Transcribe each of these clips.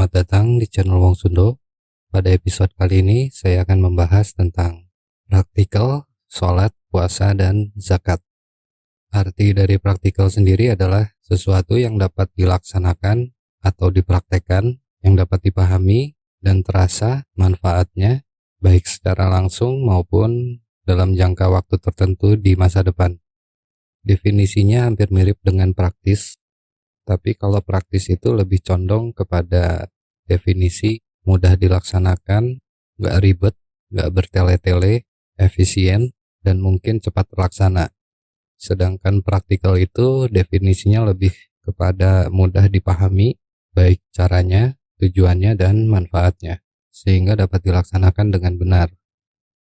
Selamat datang di channel Wong Sundo. Pada episode kali ini saya akan membahas tentang praktikal, sholat, puasa, dan zakat. Arti dari praktikal sendiri adalah sesuatu yang dapat dilaksanakan atau dipraktekkan, yang dapat dipahami dan terasa manfaatnya baik secara langsung maupun dalam jangka waktu tertentu di masa depan. Definisinya hampir mirip dengan praktis, tapi kalau praktis itu lebih condong kepada definisi mudah dilaksanakan, nggak ribet, nggak bertele-tele, efisien, dan mungkin cepat terlaksana. Sedangkan praktikal itu definisinya lebih kepada mudah dipahami, baik caranya, tujuannya, dan manfaatnya, sehingga dapat dilaksanakan dengan benar.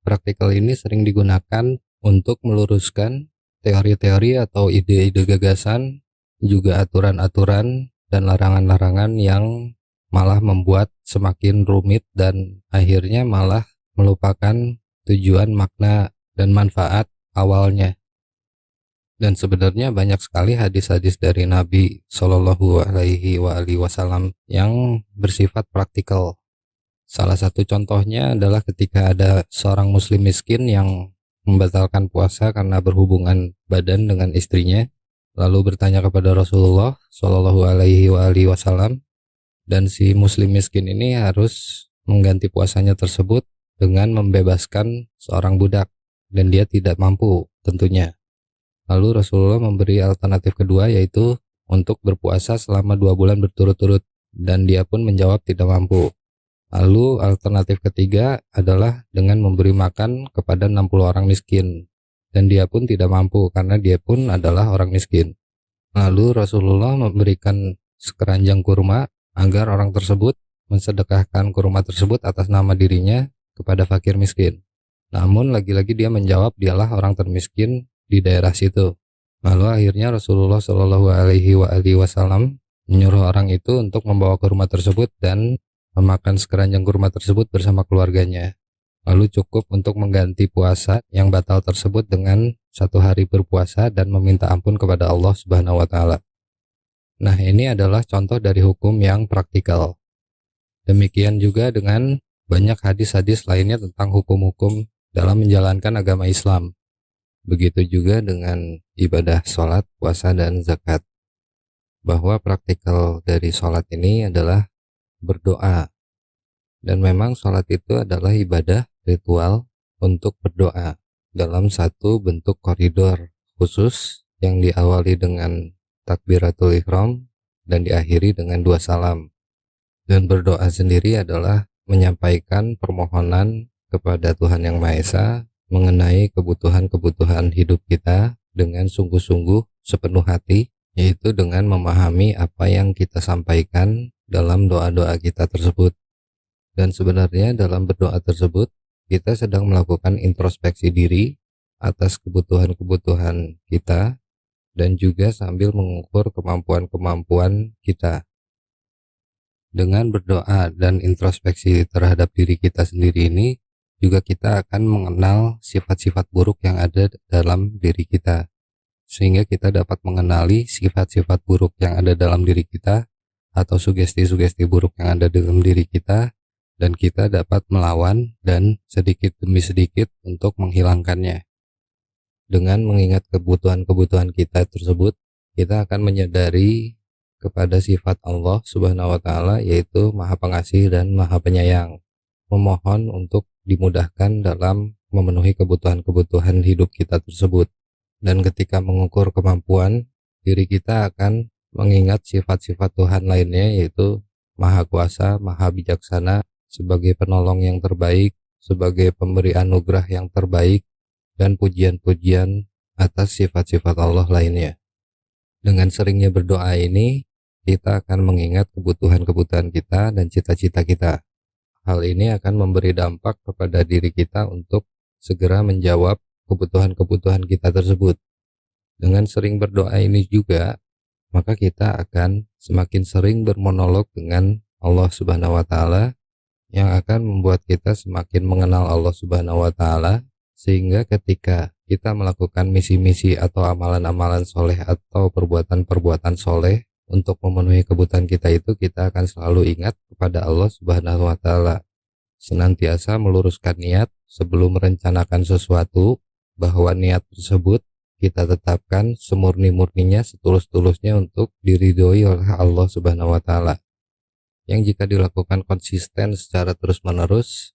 Praktikal ini sering digunakan untuk meluruskan teori-teori atau ide-ide gagasan juga aturan-aturan dan larangan-larangan yang malah membuat semakin rumit dan akhirnya malah melupakan tujuan makna dan manfaat awalnya dan sebenarnya banyak sekali hadis-hadis dari Nabi Shallallahu Alaihi Wasallam yang bersifat praktikal. Salah satu contohnya adalah ketika ada seorang Muslim miskin yang membatalkan puasa karena berhubungan badan dengan istrinya, lalu bertanya kepada Rasulullah Shallallahu Alaihi Wasallam dan si muslim miskin ini harus mengganti puasanya tersebut dengan membebaskan seorang budak dan dia tidak mampu tentunya. Lalu Rasulullah memberi alternatif kedua yaitu untuk berpuasa selama dua bulan berturut-turut dan dia pun menjawab tidak mampu. Lalu alternatif ketiga adalah dengan memberi makan kepada 60 orang miskin dan dia pun tidak mampu karena dia pun adalah orang miskin. Lalu Rasulullah memberikan sekeranjang kurma agar orang tersebut mensedekahkan kurma tersebut atas nama dirinya kepada fakir miskin. Namun lagi-lagi dia menjawab dialah orang termiskin di daerah situ. Lalu akhirnya Rasulullah Shallallahu Alaihi Wasallam menyuruh orang itu untuk membawa kurma tersebut dan memakan sekeranjang kurma tersebut bersama keluarganya lalu cukup untuk mengganti puasa yang batal tersebut dengan satu hari berpuasa dan meminta ampun kepada Allah Subhanahu wa taala. Nah, ini adalah contoh dari hukum yang praktikal. Demikian juga dengan banyak hadis-hadis lainnya tentang hukum-hukum dalam menjalankan agama Islam. Begitu juga dengan ibadah sholat, puasa, dan zakat. Bahwa praktikal dari sholat ini adalah berdoa. Dan memang sholat itu adalah ibadah ritual untuk berdoa dalam satu bentuk koridor khusus yang diawali dengan takbiratul ihram dan diakhiri dengan dua salam. Dan berdoa sendiri adalah menyampaikan permohonan kepada Tuhan Yang Maha Esa mengenai kebutuhan-kebutuhan hidup kita dengan sungguh-sungguh sepenuh hati, yaitu dengan memahami apa yang kita sampaikan dalam doa-doa kita tersebut. Dan sebenarnya dalam berdoa tersebut kita sedang melakukan introspeksi diri atas kebutuhan-kebutuhan kita dan juga sambil mengukur kemampuan-kemampuan kita. Dengan berdoa dan introspeksi terhadap diri kita sendiri ini, juga kita akan mengenal sifat-sifat buruk yang ada dalam diri kita. Sehingga kita dapat mengenali sifat-sifat buruk yang ada dalam diri kita atau sugesti-sugesti buruk yang ada dalam diri kita dan kita dapat melawan dan sedikit demi sedikit untuk menghilangkannya. Dengan mengingat kebutuhan-kebutuhan kita tersebut, kita akan menyadari kepada sifat Allah Subhanahu wa taala yaitu Maha Pengasih dan Maha Penyayang. Memohon untuk dimudahkan dalam memenuhi kebutuhan-kebutuhan hidup kita tersebut. Dan ketika mengukur kemampuan, diri kita akan mengingat sifat-sifat Tuhan lainnya yaitu Maha Kuasa, Maha Bijaksana, sebagai penolong yang terbaik, sebagai pemberi anugerah yang terbaik, dan pujian-pujian atas sifat-sifat Allah lainnya. Dengan seringnya berdoa ini, kita akan mengingat kebutuhan-kebutuhan kita dan cita-cita kita. Hal ini akan memberi dampak kepada diri kita untuk segera menjawab kebutuhan-kebutuhan kita tersebut. Dengan sering berdoa ini juga, maka kita akan semakin sering bermonolog dengan Allah Subhanahu wa taala yang akan membuat kita semakin mengenal Allah Subhanahu wa taala sehingga ketika kita melakukan misi-misi atau amalan-amalan soleh atau perbuatan-perbuatan soleh untuk memenuhi kebutuhan kita itu kita akan selalu ingat kepada Allah Subhanahu wa taala. Senantiasa meluruskan niat sebelum merencanakan sesuatu bahwa niat tersebut kita tetapkan semurni-murninya setulus-tulusnya untuk diridhoi oleh Allah Subhanahu wa taala. Yang jika dilakukan konsisten secara terus-menerus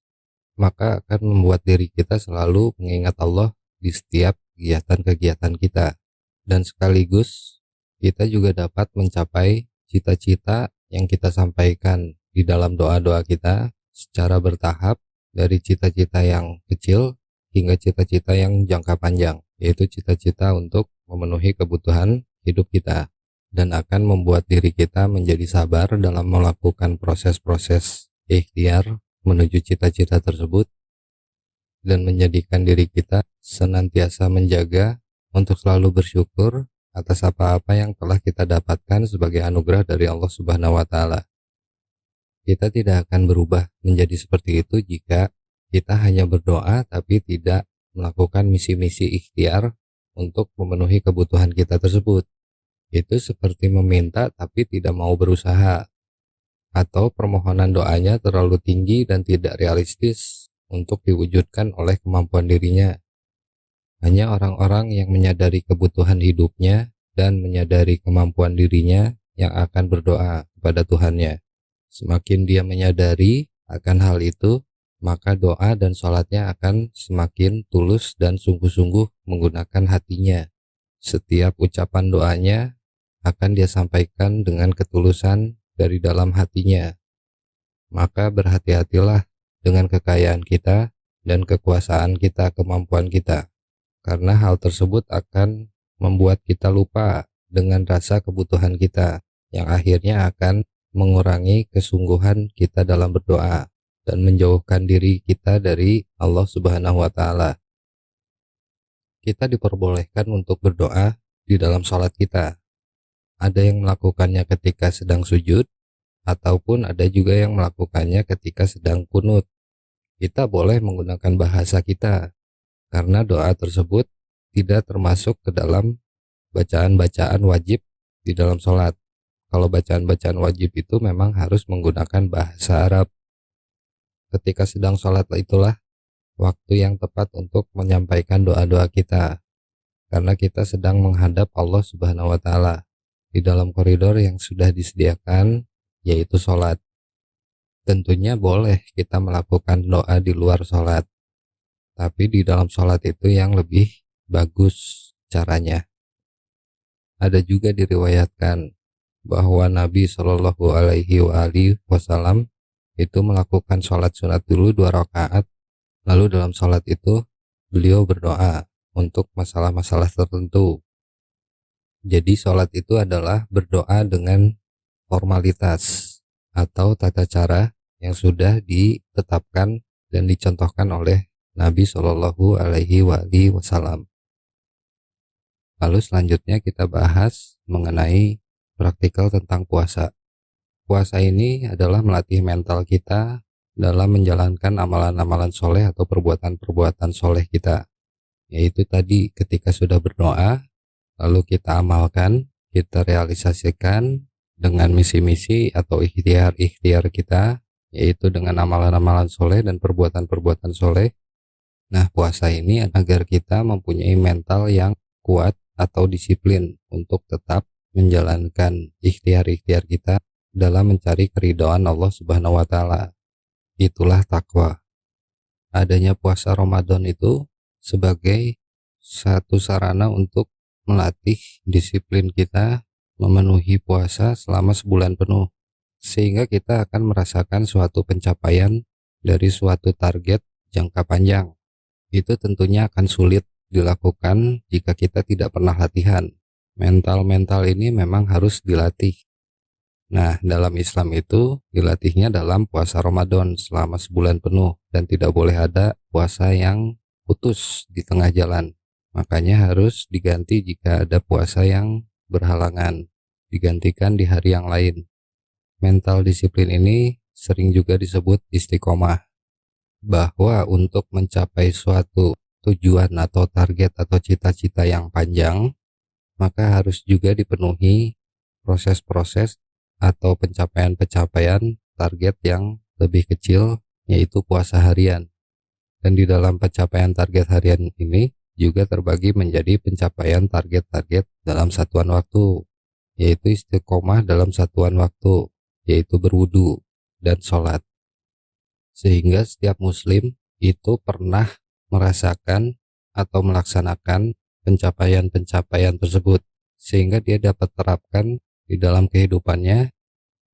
maka akan membuat diri kita selalu mengingat Allah di setiap kegiatan-kegiatan kita. Dan sekaligus kita juga dapat mencapai cita-cita yang kita sampaikan di dalam doa-doa kita secara bertahap dari cita-cita yang kecil hingga cita-cita yang jangka panjang, yaitu cita-cita untuk memenuhi kebutuhan hidup kita dan akan membuat diri kita menjadi sabar dalam melakukan proses-proses ikhtiar menuju cita-cita tersebut dan menjadikan diri kita senantiasa menjaga untuk selalu bersyukur atas apa-apa yang telah kita dapatkan sebagai anugerah dari Allah Subhanahu wa taala. Kita tidak akan berubah menjadi seperti itu jika kita hanya berdoa tapi tidak melakukan misi-misi ikhtiar untuk memenuhi kebutuhan kita tersebut. Itu seperti meminta tapi tidak mau berusaha atau permohonan doanya terlalu tinggi dan tidak realistis untuk diwujudkan oleh kemampuan dirinya. Hanya orang-orang yang menyadari kebutuhan hidupnya dan menyadari kemampuan dirinya yang akan berdoa kepada Tuhannya. Semakin dia menyadari akan hal itu, maka doa dan sholatnya akan semakin tulus dan sungguh-sungguh menggunakan hatinya. Setiap ucapan doanya akan dia sampaikan dengan ketulusan dari dalam hatinya. Maka berhati-hatilah dengan kekayaan kita dan kekuasaan kita, kemampuan kita karena hal tersebut akan membuat kita lupa dengan rasa kebutuhan kita yang akhirnya akan mengurangi kesungguhan kita dalam berdoa dan menjauhkan diri kita dari Allah Subhanahu wa taala. Kita diperbolehkan untuk berdoa di dalam sholat kita. Ada yang melakukannya ketika sedang sujud, ataupun ada juga yang melakukannya ketika sedang kunut. Kita boleh menggunakan bahasa kita, karena doa tersebut tidak termasuk ke dalam bacaan-bacaan wajib di dalam sholat. Kalau bacaan-bacaan wajib itu memang harus menggunakan bahasa Arab. Ketika sedang sholat itulah waktu yang tepat untuk menyampaikan doa-doa kita. Karena kita sedang menghadap Allah subhanahu wa ta'ala di dalam koridor yang sudah disediakan yaitu sholat. Tentunya boleh kita melakukan doa di luar sholat tapi di dalam sholat itu yang lebih bagus caranya. Ada juga diriwayatkan bahwa Nabi Shallallahu Alaihi Wasallam itu melakukan sholat sunat dulu dua rakaat, lalu dalam sholat itu beliau berdoa untuk masalah-masalah tertentu. Jadi sholat itu adalah berdoa dengan formalitas atau tata cara yang sudah ditetapkan dan dicontohkan oleh Nabi Shallallahu Alaihi Wasallam. Lalu selanjutnya kita bahas mengenai praktikal tentang puasa. Puasa ini adalah melatih mental kita dalam menjalankan amalan-amalan soleh atau perbuatan-perbuatan soleh kita. Yaitu tadi ketika sudah berdoa, lalu kita amalkan, kita realisasikan dengan misi-misi atau ikhtiar-ikhtiar kita, yaitu dengan amalan-amalan soleh dan perbuatan-perbuatan soleh Nah, puasa ini agar kita mempunyai mental yang kuat atau disiplin untuk tetap menjalankan ikhtiar-ikhtiar kita dalam mencari keridhaan Allah Subhanahu wa taala. Itulah takwa. Adanya puasa Ramadan itu sebagai satu sarana untuk melatih disiplin kita memenuhi puasa selama sebulan penuh sehingga kita akan merasakan suatu pencapaian dari suatu target jangka panjang itu tentunya akan sulit dilakukan jika kita tidak pernah latihan. Mental-mental ini memang harus dilatih. Nah, dalam Islam itu dilatihnya dalam puasa Ramadan selama sebulan penuh dan tidak boleh ada puasa yang putus di tengah jalan. Makanya harus diganti jika ada puasa yang berhalangan, digantikan di hari yang lain. Mental disiplin ini sering juga disebut istiqomah bahwa untuk mencapai suatu tujuan atau target atau cita-cita yang panjang, maka harus juga dipenuhi proses-proses atau pencapaian-pencapaian target yang lebih kecil yaitu puasa harian. Dan di dalam pencapaian target harian ini juga terbagi menjadi pencapaian target-target dalam satuan waktu, yaitu istiqomah dalam satuan waktu, yaitu berwudu dan sholat. Sehingga setiap muslim itu pernah merasakan atau melaksanakan pencapaian-pencapaian tersebut sehingga dia dapat terapkan di dalam kehidupannya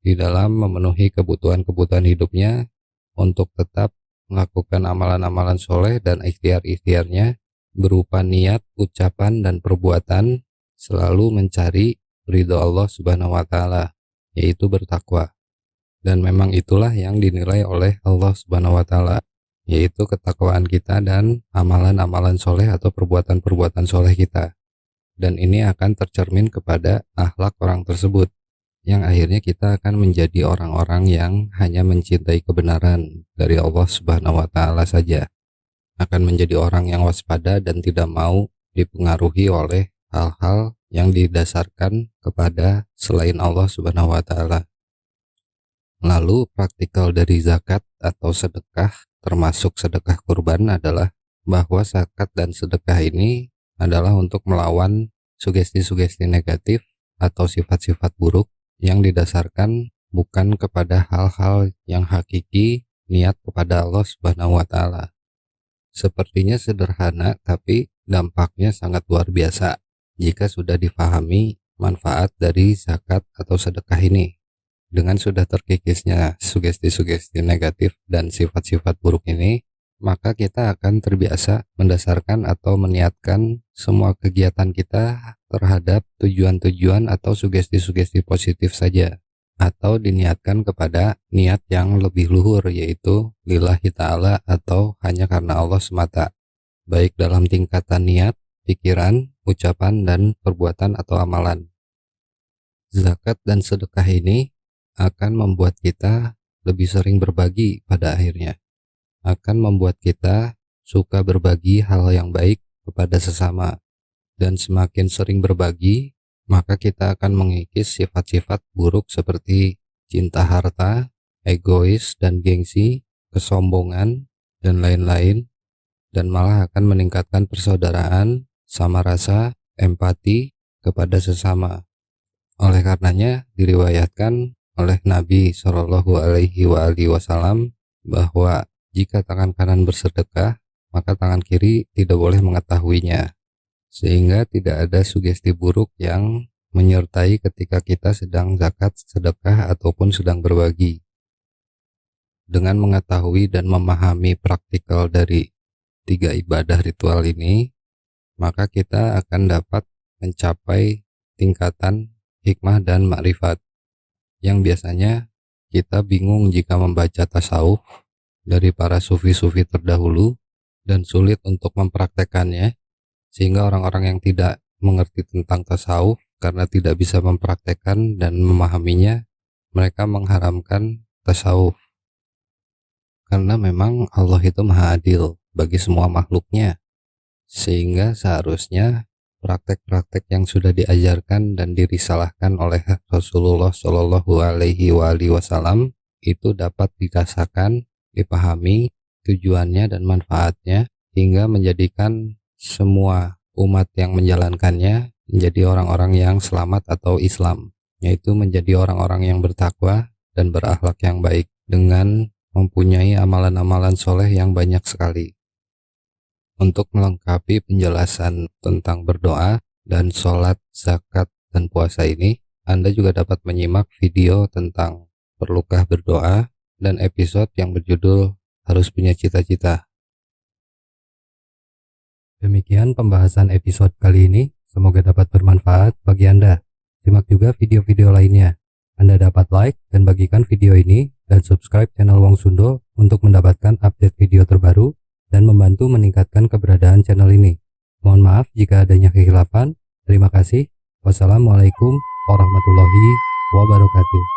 di dalam memenuhi kebutuhan-kebutuhan hidupnya untuk tetap melakukan amalan-amalan soleh dan ikhtiar-ikhtiarnya berupa niat, ucapan, dan perbuatan selalu mencari ridho Allah subhanahu wa ta'ala yaitu bertakwa dan memang itulah yang dinilai oleh Allah subhanahu wa ta'ala yaitu ketakwaan kita dan amalan-amalan soleh atau perbuatan-perbuatan soleh kita. Dan ini akan tercermin kepada akhlak orang tersebut, yang akhirnya kita akan menjadi orang-orang yang hanya mencintai kebenaran dari Allah Subhanahu wa Ta'ala saja, akan menjadi orang yang waspada dan tidak mau dipengaruhi oleh hal-hal yang didasarkan kepada selain Allah Subhanahu wa Ta'ala. Lalu praktikal dari zakat atau sedekah termasuk sedekah kurban adalah bahwa zakat dan sedekah ini adalah untuk melawan sugesti-sugesti negatif atau sifat-sifat buruk yang didasarkan bukan kepada hal-hal yang hakiki niat kepada Allah Subhanahu wa taala. Sepertinya sederhana tapi dampaknya sangat luar biasa jika sudah difahami manfaat dari zakat atau sedekah ini. Dengan sudah terkikisnya sugesti-sugesti negatif dan sifat-sifat buruk ini, maka kita akan terbiasa mendasarkan atau meniatkan semua kegiatan kita terhadap tujuan-tujuan atau sugesti-sugesti positif saja atau diniatkan kepada niat yang lebih luhur yaitu lillahi ta'ala atau hanya karena Allah semata baik dalam tingkatan niat, pikiran, ucapan, dan perbuatan atau amalan. Zakat dan sedekah ini akan membuat kita lebih sering berbagi pada akhirnya. Akan membuat kita suka berbagi hal yang baik kepada sesama. Dan semakin sering berbagi, maka kita akan mengikis sifat-sifat buruk seperti cinta harta, egois dan gengsi, kesombongan, dan lain-lain, dan malah akan meningkatkan persaudaraan, sama rasa, empati kepada sesama. Oleh karenanya, diriwayatkan oleh Nabi Shallallahu Alaihi Wasallam bahwa jika tangan kanan bersedekah, maka tangan kiri tidak boleh mengetahuinya, sehingga tidak ada sugesti buruk yang menyertai ketika kita sedang zakat, sedekah, ataupun sedang berbagi. Dengan mengetahui dan memahami praktikal dari tiga ibadah ritual ini, maka kita akan dapat mencapai tingkatan hikmah dan makrifat yang biasanya kita bingung jika membaca tasawuf dari para sufi-sufi terdahulu dan sulit untuk mempraktekannya sehingga orang-orang yang tidak mengerti tentang tasawuf karena tidak bisa mempraktekkan dan memahaminya mereka mengharamkan tasawuf. Karena memang Allah itu maha adil bagi semua makhluknya. Sehingga seharusnya praktek-praktek yang sudah diajarkan dan dirisalahkan oleh Rasulullah Shallallahu Alaihi Wasallam itu dapat dirasakan, dipahami tujuannya dan manfaatnya hingga menjadikan semua umat yang menjalankannya menjadi orang-orang yang selamat atau Islam, yaitu menjadi orang-orang yang bertakwa dan berakhlak yang baik dengan mempunyai amalan-amalan soleh yang banyak sekali. Untuk melengkapi penjelasan tentang berdoa dan sholat, zakat, dan puasa ini, Anda juga dapat menyimak video tentang perlukah berdoa dan episode yang berjudul harus punya cita-cita. Demikian pembahasan episode kali ini, semoga dapat bermanfaat bagi Anda. Simak juga video-video lainnya. Anda dapat like dan bagikan video ini dan subscribe channel Wong Sundo untuk mendapatkan update video terbaru dan membantu meningkatkan keberadaan channel ini. Mohon maaf jika adanya kehilafan. Terima kasih. Wassalamualaikum warahmatullahi wabarakatuh.